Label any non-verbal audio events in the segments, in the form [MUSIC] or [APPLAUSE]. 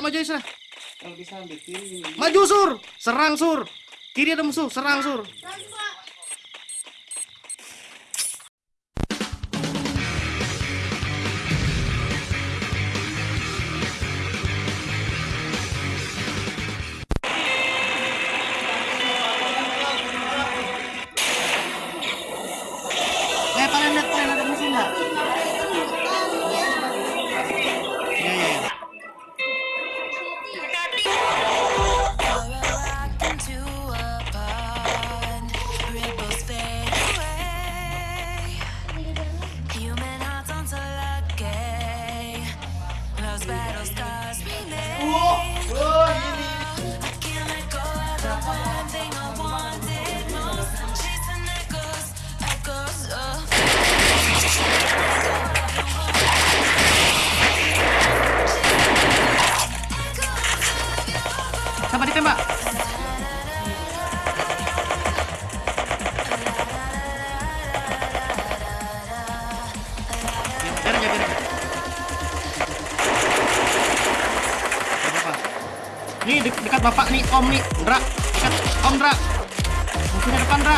Ayo maju Isra. Kalau bisa ambil kiri. Maju sur. Serang sur. Kiri ada musuh, serang sur. Siapa. Nih de- dekat bapak nih, om nih, Dra. Dekat om Dra. Musuhnya depan Dra.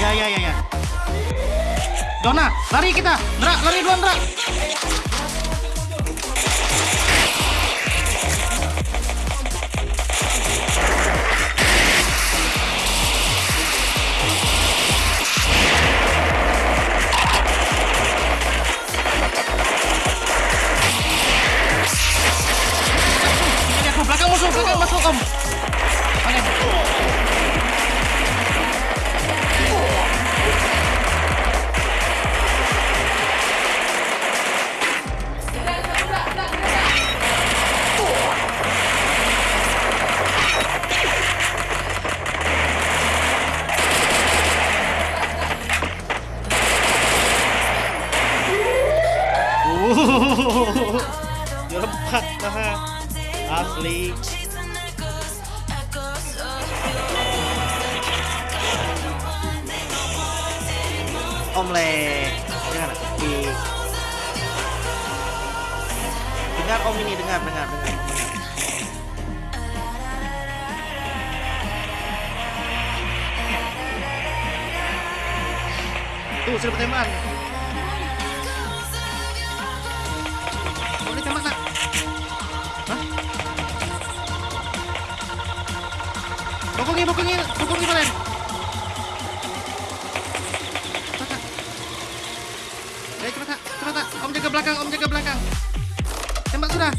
Iya, iya, iya, iya. Dona, lari kita. Dra, lari duluan, Dra. Om. Oke. Nah. Asli. Omlek. Dengar. Di... Dengar om ini, dengar, dengar, dengar. Tuh, sudah. Oh, ini tembak, Nak. Kalian. Cepat, Nak. Ayo, cepat, Nak. cepat, Nak. Om jaga belakang, om jaga belakang. Tembak sudah.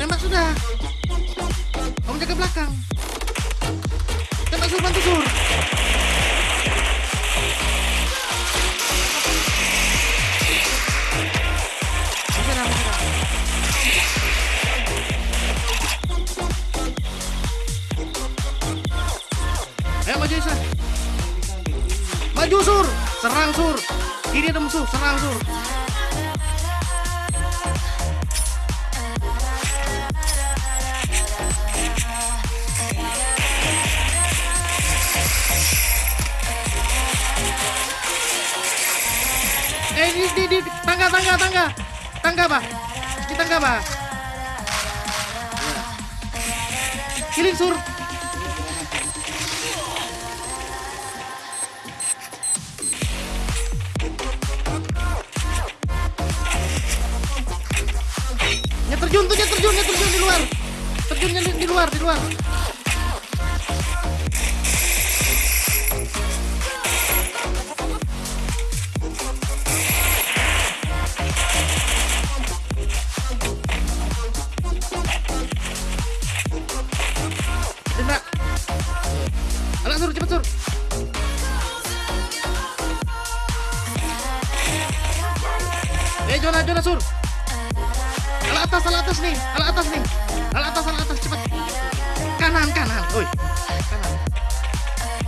Tembak sudah. Om jaga belakang. Tembak sur, bantu sur. Ayo. Maju sur, serang sur. Kiri ada musuh, serang sur. Eh di, di, di tangga tangga tangga. Tangga bah di tangga bah killing sur terjun tuh, ya terjun, ya terjun di luar. Terjunnya di, di luar, di luar. Indra. Alah sur, cepet sur. Eh, Jona, Jona sur atas, ala atas nih, ala atas nih. Ala atas, ala atas cepat. Kanan, kanan. Oi. Kanan.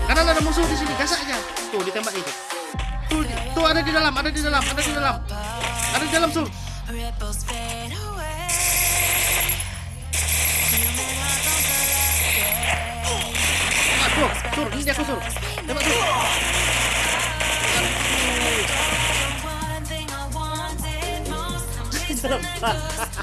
Kanan ada musuh di sini, gas aja. Tuh ditembak itu. Tuh, di, tuh ada di dalam, ada di dalam, ada di dalam. Ada di dalam, Sul. Sur, sur, ini dia aku sur. Tembak sur. ha. [LAUGHS]